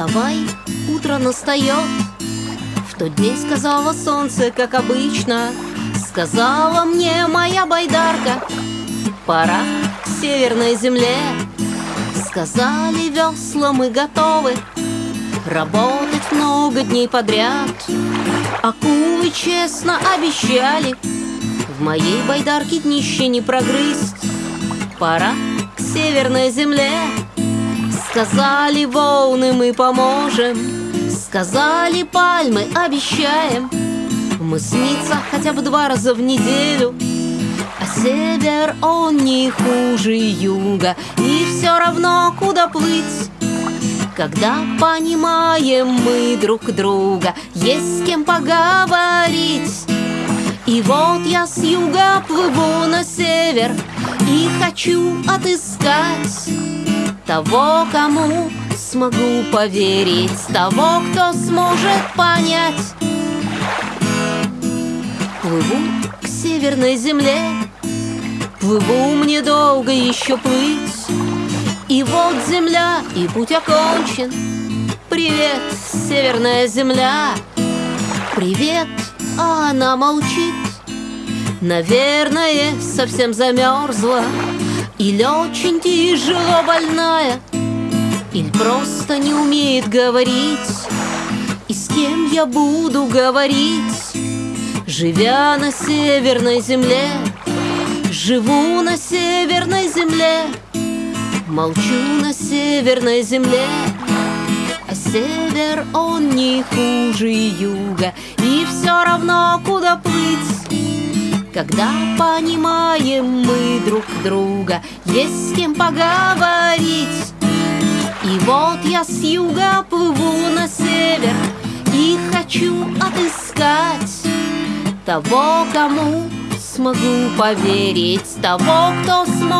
Вставай, утро настает В тот день сказала солнце, как обычно Сказала мне моя байдарка. Пора к северной земле. Сказали весла, мы готовы. Работать много дней подряд. Акулы честно обещали В моей байдарке днище не прогрызть. Пора к северной земле Сказали волны, мы поможем. Сказали пальмы, обещаем. Мы снится хотя бы два раза в неделю. А север, он не хуже юга. И все равно, куда плыть? Когда понимаем мы друг друга, есть с кем поговорить. И вот я с юга плыву на север И хочу отыскать Того, кому смогу поверить Того, кто сможет понять. Плыву к северной земле Плыву мне долго еще плыть. И вот земля, и путь окончен. Привет, северная земля. Привет, а она молчит. Наверное, совсем замерзла Или очень тяжело больная Или просто не умеет говорить. И с кем я буду говорить? Живя на северной земле Живу на северной земле Молчу на северной земле. А север он не хуже юга И все равно куда плыть Когда понимаем мы друг друга Есть с кем поговорить. И вот я с юга плыву на север И хочу отыскать Того, кому смогу поверить Того, кто понять